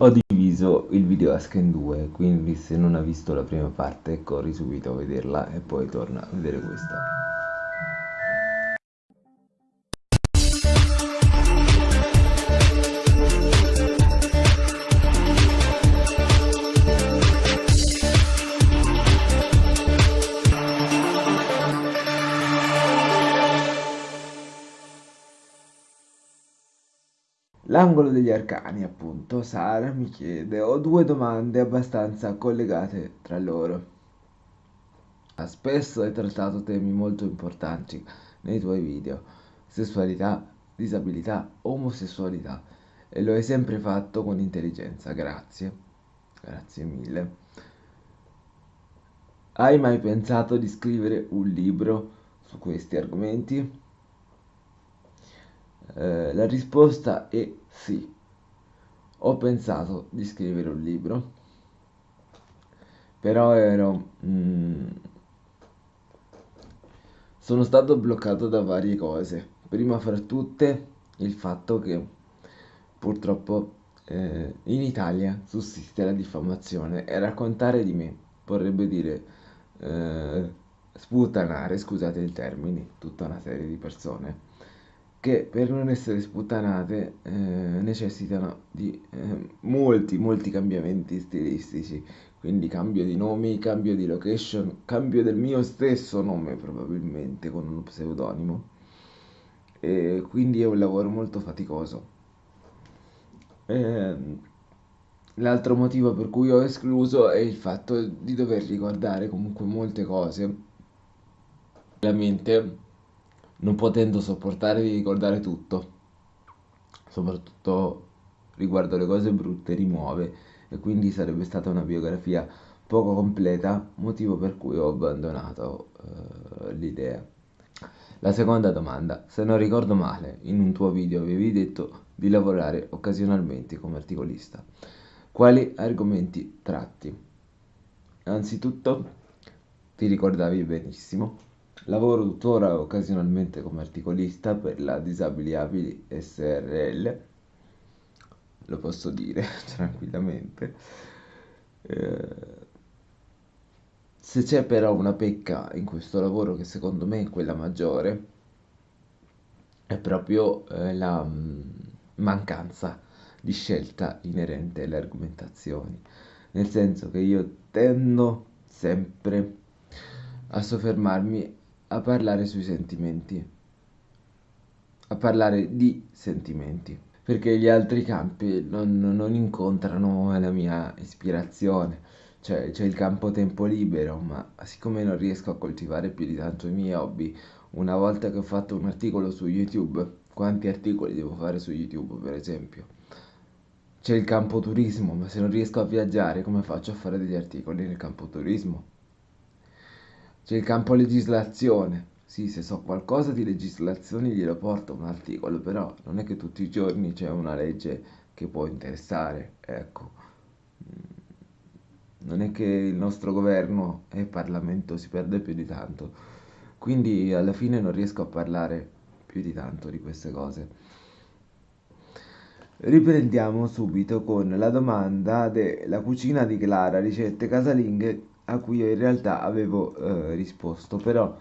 Ho diviso il video Ask in due, quindi se non hai visto la prima parte corri subito a vederla e poi torna a vedere questa. L'angolo degli arcani, appunto, Sara mi chiede, ho due domande abbastanza collegate tra loro. Spesso hai trattato temi molto importanti nei tuoi video, sessualità, disabilità, omosessualità, e lo hai sempre fatto con intelligenza, grazie, grazie mille. Hai mai pensato di scrivere un libro su questi argomenti? Eh, la risposta è sì. Ho pensato di scrivere un libro, però ero... Mm, sono stato bloccato da varie cose. Prima fra tutte il fatto che purtroppo eh, in Italia sussiste la diffamazione e raccontare di me vorrebbe dire eh, sputtanare, scusate il termine, tutta una serie di persone che per non essere sputtanate eh, necessitano di eh, molti, molti cambiamenti stilistici. Quindi cambio di nomi, cambio di location, cambio del mio stesso nome probabilmente con uno pseudonimo. E quindi è un lavoro molto faticoso. Eh, l'altro motivo per cui ho escluso è il fatto di dover ricordare comunque molte cose. La mente non potendo sopportare di ricordare tutto, soprattutto riguardo le cose brutte, rimuove e quindi sarebbe stata una biografia poco completa, motivo per cui ho abbandonato uh, l'idea. La seconda domanda, se non ricordo male, in un tuo video avevi detto di lavorare occasionalmente come articolista. Quali argomenti tratti? Anzitutto, ti ricordavi benissimo Lavoro tuttora occasionalmente come articolista per la Disabili Abili SRL, lo posso dire tranquillamente. Eh, se c'è però una pecca in questo lavoro che secondo me è quella maggiore, è proprio eh, la mm, mancanza di scelta inerente alle argomentazioni, nel senso che io tendo sempre a soffermarmi a parlare sui sentimenti, a parlare di sentimenti, perché gli altri campi non, non incontrano la mia ispirazione. Cioè, c'è il campo tempo libero, ma siccome non riesco a coltivare più di tanto i miei hobby, una volta che ho fatto un articolo su YouTube, quanti articoli devo fare su YouTube, per esempio? C'è il campo turismo, ma se non riesco a viaggiare, come faccio a fare degli articoli nel campo turismo? C'è il campo legislazione. Sì, se so qualcosa di legislazione glielo porto un articolo, però non è che tutti i giorni c'è una legge che può interessare, ecco. Mm, non è che il nostro governo e il Parlamento si perde più di tanto. Quindi alla fine non riesco a parlare più di tanto di queste cose. Riprendiamo subito con la domanda della cucina di Clara, ricette casalinghe a cui io in realtà avevo eh, risposto, però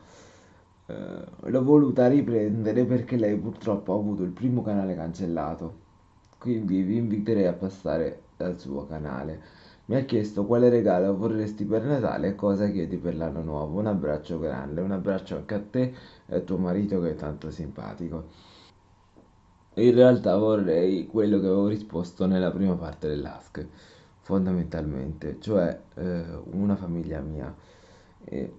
eh, l'ho voluta riprendere perché lei purtroppo ha avuto il primo canale cancellato, quindi vi inviterei a passare dal suo canale. Mi ha chiesto quale regalo vorresti per Natale e cosa chiedi per l'anno nuovo. Un abbraccio grande, un abbraccio anche a te e a tuo marito che è tanto simpatico. In realtà vorrei quello che avevo risposto nella prima parte dell'ask fondamentalmente, cioè eh, una famiglia mia. E,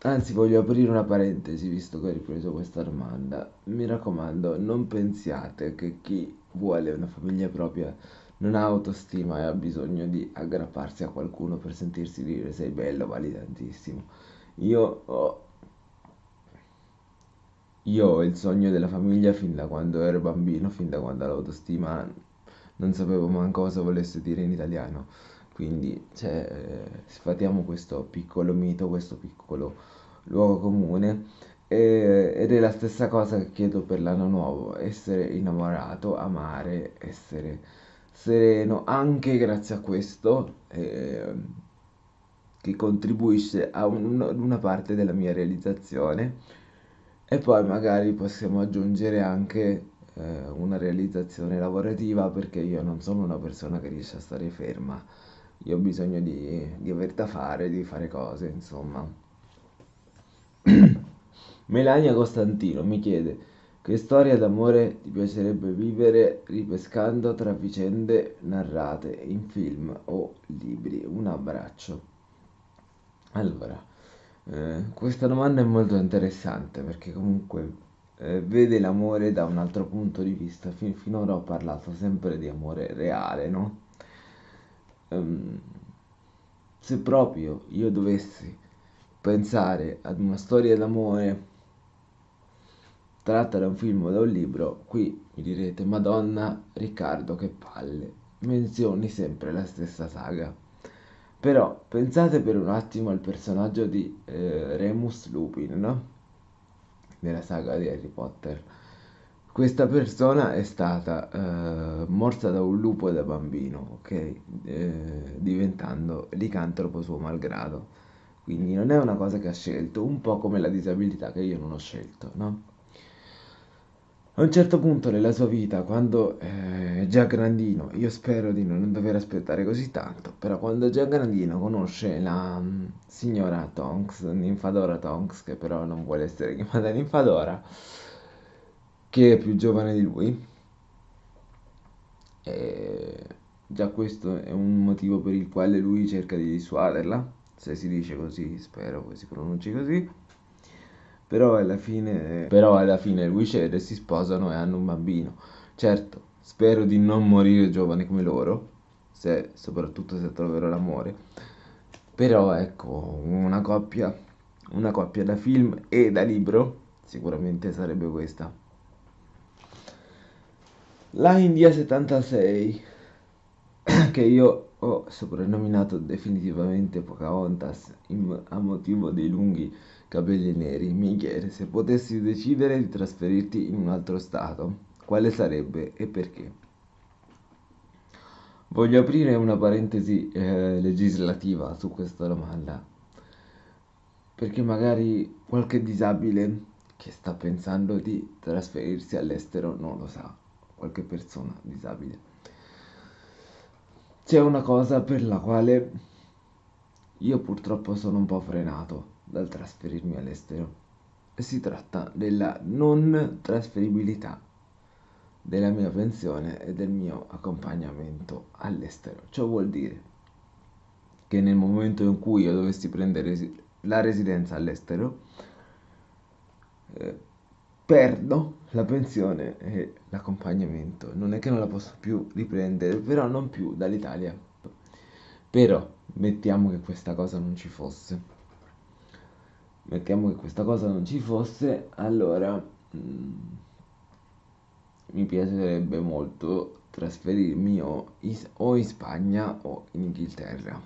anzi, voglio aprire una parentesi visto che hai ripreso questa domanda. Mi raccomando, non pensiate che chi vuole una famiglia propria non ha autostima e ha bisogno di aggrapparsi a qualcuno per sentirsi dire sei bello, vali tantissimo. Io ho, io ho il sogno della famiglia fin da quando ero bambino, fin da quando l'autostima non sapevo manco cosa volesse dire in italiano. Quindi, cioè, eh, sfatiamo questo piccolo mito, questo piccolo luogo comune. E, ed è la stessa cosa che chiedo per l'anno nuovo, essere innamorato, amare, essere sereno anche grazie a questo, eh, che contribuisce a un- una parte della mia realizzazione. E poi magari possiamo aggiungere anche eh, una realizzazione lavorativa perché io non sono una persona che riesce a stare ferma, io ho bisogno di, di aver da fare, di fare cose, insomma. Melania Costantino mi chiede che storia d'amore ti piacerebbe vivere ripescando tra vicende narrate in film o libri? Un abbraccio. Allora, eh, questa domanda è molto interessante perché comunque eh, vede l'amore da un altro punto di vista. Fin- finora ho parlato sempre di amore reale, no? Ehm, se proprio io dovessi pensare ad una storia d'amore tratta da un film o da un libro, qui mi direte, Madonna, Riccardo, che palle, menzioni sempre la stessa saga. Però pensate per un attimo al personaggio di eh, Remus Lupin, no? Nella saga di Harry Potter. Questa persona è stata eh, morta da un lupo da bambino, ok? Eh, diventando licantropo suo malgrado. Quindi non è una cosa che ha scelto, un po' come la disabilità che io non ho scelto, no? A un certo punto nella sua vita, quando eh, è già grandino, io spero di non dover aspettare così tanto, però quando è già grandino conosce la mm, signora Tonks, Ninfadora Tonks, che però non vuole essere chiamata Ninfadora, che è più giovane di lui. E già questo è un motivo per il quale lui cerca di dissuaderla, se si dice così, spero che si pronunci così. Però alla fine, però alla fine lui cede, si sposano e hanno un bambino. Certo, spero di non morire giovane come loro, se, soprattutto se troverò l'amore. Però ecco, una coppia, una coppia da film e da libro, sicuramente sarebbe questa. La India 76, che io ho soprannominato definitivamente Pocahontas a motivo dei lunghi capelli neri, mi chiede se potessi decidere di trasferirti in un altro stato, quale sarebbe e perché? Voglio aprire una parentesi eh, legislativa su questa domanda, perché magari qualche disabile che sta pensando di trasferirsi all'estero non lo sa, qualche persona disabile. C'è una cosa per la quale io purtroppo sono un po' frenato dal trasferirmi all'estero si tratta della non trasferibilità della mia pensione e del mio accompagnamento all'estero. Ciò vuol dire che nel momento in cui io dovessi prendere la residenza all'estero, eh, perdo la pensione e l'accompagnamento. Non è che non la posso più riprendere, però non più dall'Italia. Però mettiamo che questa cosa non ci fosse. Mettiamo che questa cosa non ci fosse, allora mm, mi piacerebbe molto trasferirmi o, is- o in Spagna o in Inghilterra.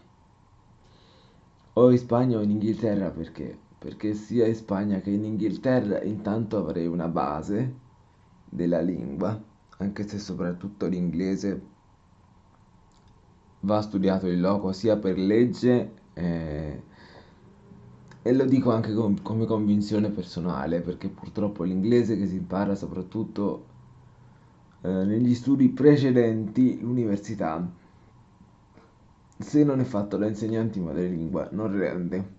O in Spagna o in Inghilterra perché? Perché sia in Spagna che in Inghilterra intanto avrei una base della lingua, anche se soprattutto l'inglese va studiato in loco sia per legge eh, e lo dico anche com- come convinzione personale, perché purtroppo l'inglese che si impara soprattutto eh, negli studi precedenti l'università, se non è fatto da insegnanti madrelingua, non rende.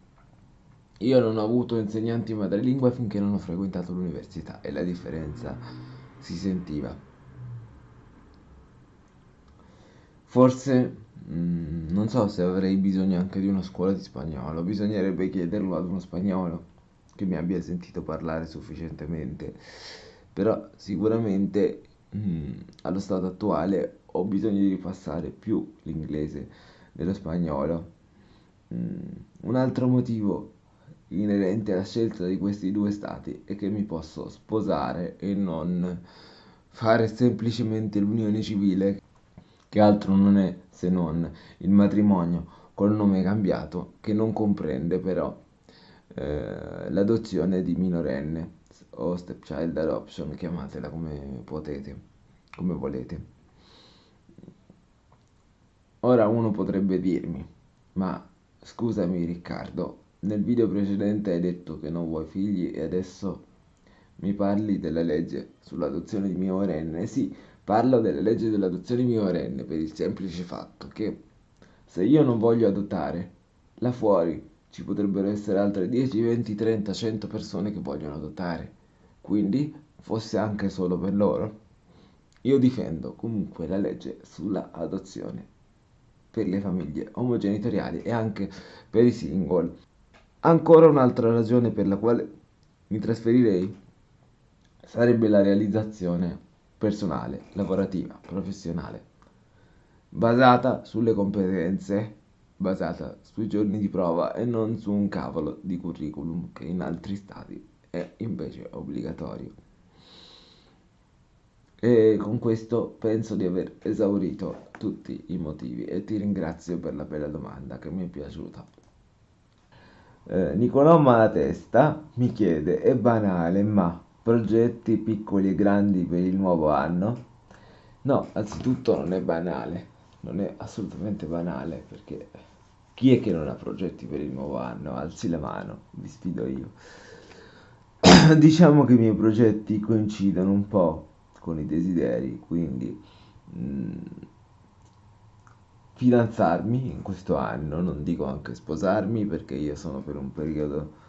Io non ho avuto insegnanti madrelingua finché non ho frequentato l'università e la differenza si sentiva. Forse mm, non so se avrei bisogno anche di una scuola di spagnolo, bisognerebbe chiederlo ad uno spagnolo che mi abbia sentito parlare sufficientemente, però sicuramente mm, allo stato attuale ho bisogno di ripassare più l'inglese dello spagnolo. Mm, un altro motivo inerente alla scelta di questi due stati è che mi posso sposare e non fare semplicemente l'unione civile che altro non è se non il matrimonio col nome cambiato, che non comprende però eh, l'adozione di minorenne o stepchild adoption, chiamatela come potete, come volete. Ora uno potrebbe dirmi, ma scusami Riccardo, nel video precedente hai detto che non vuoi figli e adesso mi parli della legge sull'adozione di minorenne. Sì, parlo della legge dell'adozione minorenne per il semplice fatto che se io non voglio adottare, là fuori ci potrebbero essere altre 10, 20, 30, 100 persone che vogliono adottare. Quindi, fosse anche solo per loro, io difendo comunque la legge sulla adozione per le famiglie omogenitoriali e anche per i single. Ancora un'altra ragione per la quale mi trasferirei sarebbe la realizzazione personale, lavorativa, professionale, basata sulle competenze, basata sui giorni di prova e non su un cavolo di curriculum che in altri stati è invece obbligatorio. E con questo penso di aver esaurito tutti i motivi e ti ringrazio per la bella domanda che mi è piaciuta. Eh, Nicolò Malatesta mi chiede, è banale, ma progetti piccoli e grandi per il nuovo anno? No, anzitutto non è banale, non è assolutamente banale perché chi è che non ha progetti per il nuovo anno? Alzi la mano, vi sfido io. diciamo che i miei progetti coincidono un po' con i desideri, quindi mh, mm, fidanzarmi in questo anno, non dico anche sposarmi perché io sono per un periodo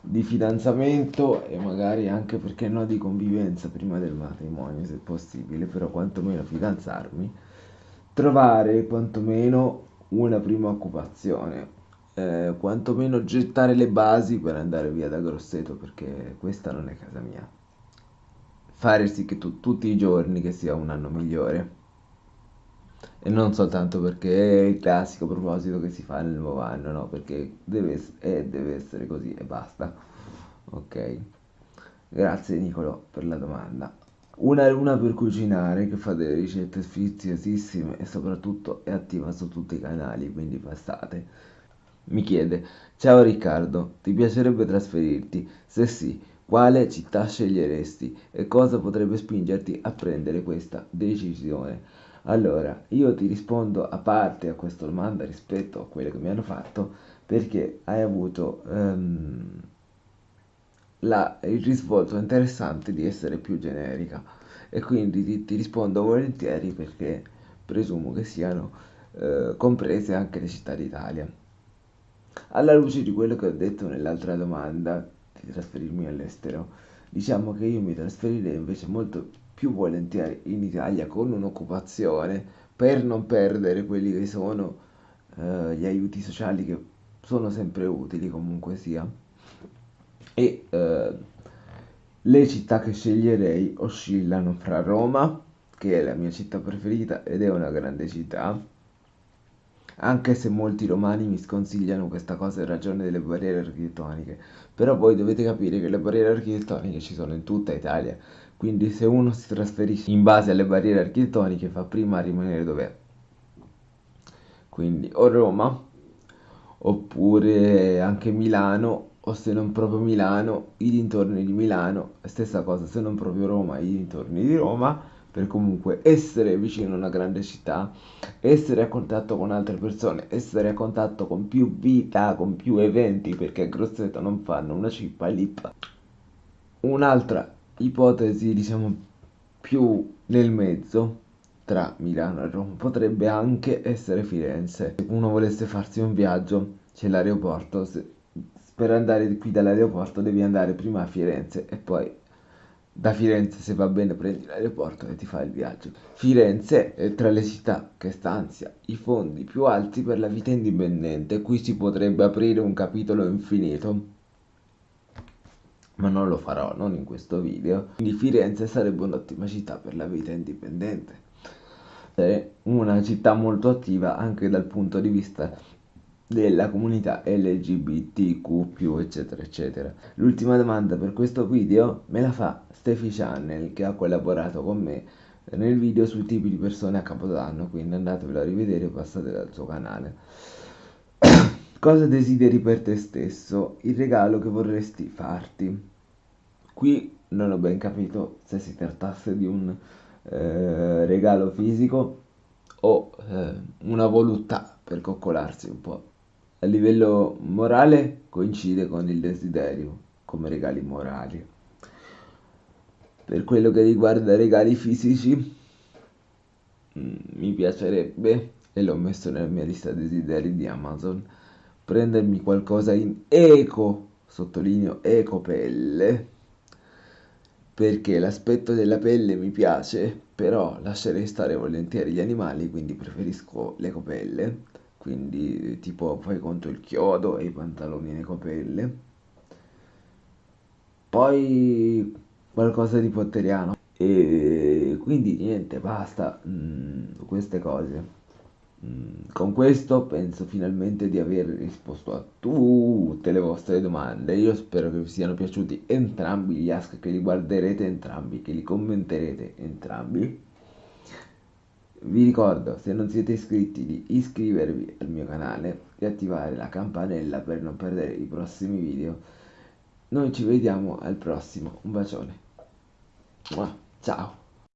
di fidanzamento e magari anche perché no di convivenza prima del matrimonio se possibile, però quantomeno fidanzarmi, trovare quantomeno una prima occupazione, eh, quantomeno gettare le basi per andare via da Grosseto perché questa non è casa mia. Fare sì che tu, tutti i giorni che sia un anno migliore e non soltanto perché è il classico proposito che si fa nel nuovo anno, no, perché deve, è, deve essere così e basta. Ok. Grazie Nicolo per la domanda. Una luna per cucinare che fa delle ricette sfiziosissime e soprattutto è attiva su tutti i canali, quindi passate. Mi chiede, ciao Riccardo, ti piacerebbe trasferirti? Se sì, quale città sceglieresti e cosa potrebbe spingerti a prendere questa decisione? Allora, io ti rispondo a parte a questa domanda rispetto a quelle che mi hanno fatto perché hai avuto um, la, il risvolto interessante di essere più generica e quindi ti, ti rispondo volentieri perché presumo che siano uh, comprese anche le città d'Italia. Alla luce di quello che ho detto nell'altra domanda di trasferirmi all'estero, diciamo che io mi trasferirei invece molto più volentieri in Italia con un'occupazione per non perdere quelli che sono eh, gli aiuti sociali che sono sempre utili comunque sia. E eh, le città che sceglierei oscillano fra Roma che è la mia città preferita ed è una grande città. Anche se molti romani mi sconsigliano questa cosa in ragione delle barriere architettoniche. Però voi dovete capire che le barriere architettoniche ci sono in tutta Italia quindi se uno si trasferisce in base alle barriere architettoniche fa prima a rimanere dov'è. Quindi o Roma oppure anche Milano o se non proprio Milano, i dintorni di Milano, stessa cosa, se non proprio Roma, i dintorni di Roma, per comunque essere vicino a una grande città, essere a contatto con altre persone, essere a contatto con più vita, con più eventi, perché a Grosseto non fanno una cippa lì. Un'altra ipotesi diciamo più nel mezzo tra Milano e Roma. Potrebbe anche essere Firenze. Se uno volesse farsi un viaggio c'è l'aeroporto. Se, per andare qui dall'aeroporto devi andare prima a Firenze e poi da Firenze se va bene prendi l'aeroporto e ti fai il viaggio. Firenze è tra le città che stanzia i fondi più alti per la vita indipendente. Qui si potrebbe aprire un capitolo infinito ma non lo farò, non in questo video. Quindi Firenze sarebbe un'ottima città per la vita indipendente. È una città molto attiva anche dal punto di vista della comunità LGBTQ, eccetera, eccetera. L'ultima domanda per questo video me la fa Steffi Channel che ha collaborato con me nel video sui tipi di persone a Capodanno, quindi andatevelo a rivedere e passate dal suo canale. Cosa desideri per te stesso? Il regalo che vorresti farti? Qui non ho ben capito se si trattasse di un eh, regalo fisico o eh, una voluttà per coccolarsi un po'. A livello morale coincide con il desiderio come regali morali. Per quello che riguarda regali fisici, mm, mi piacerebbe, e l'ho messo nella mia lista desideri di Amazon, prendermi qualcosa in eco, sottolineo eco pelle, perché l'aspetto della pelle mi piace, però lascerei stare volentieri gli animali, quindi preferisco l'ecopelle, quindi tipo fai conto il chiodo e i pantaloni in ecopelle. Poi qualcosa di potteriano. E quindi niente, basta, mm, queste cose. Mm, Con questo penso finalmente di aver risposto a tutte le vostre domande. Io spero che vi siano piaciuti entrambi gli ask, che li guarderete entrambi, che li commenterete entrambi. Vi ricordo, se non siete iscritti, di iscrivervi al mio canale e attivare la campanella per non perdere i prossimi video. Noi ci vediamo al prossimo. Un bacione. Ciao.